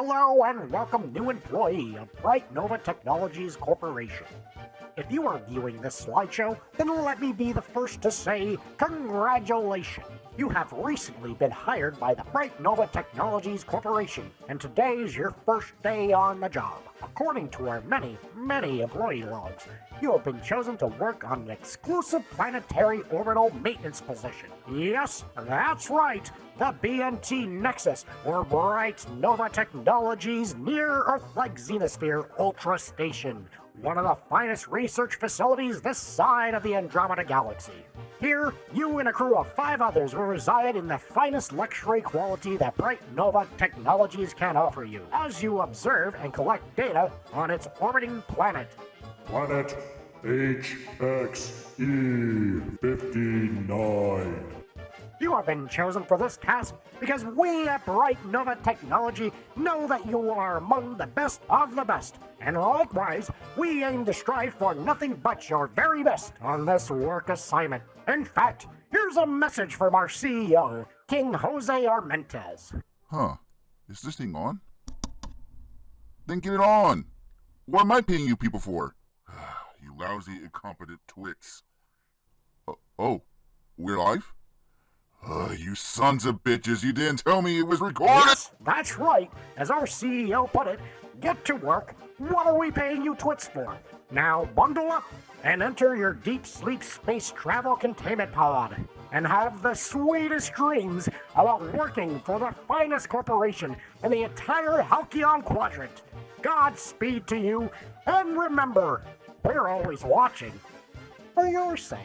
Hello and welcome new employee of Bright Nova Technologies Corporation. If you are viewing this slideshow, then let me be the first to say congratulations. You have recently been hired by the Bright Nova Technologies Corporation, and today is your first day on the job. According to our many, many employee logs, you have been chosen to work on an exclusive planetary orbital maintenance position. Yes, that's right, the BNT Nexus, or Bright Nova Technologies Near Earth-like Xenosphere Ultra Station, one of the finest research facilities this side of the Andromeda Galaxy. Here, you and a crew of five others will reside in the finest luxury quality that Bright Nova Technologies can offer you, as you observe and collect data on its orbiting planet. Planet HXE59. You have been chosen for this task because we at Bright Nova Technology know that you are among the best of the best. And likewise, we aim to strive for nothing but your very best on this work assignment. In fact, here's a message from our CEO, King Jose Armentes. Huh. Is this thing on? Then get it on. What am I paying you people for? you lousy, incompetent twits. Uh, oh, we're live? Uh, you sons of bitches, you didn't tell me it was recorded! Yes, that's right. As our CEO put it, get to work. What are we paying you twits for? Now bundle up and enter your deep sleep space travel containment pod and have the sweetest dreams about working for the finest corporation in the entire Halcyon Quadrant. Godspeed to you, and remember, we're always watching for your sake.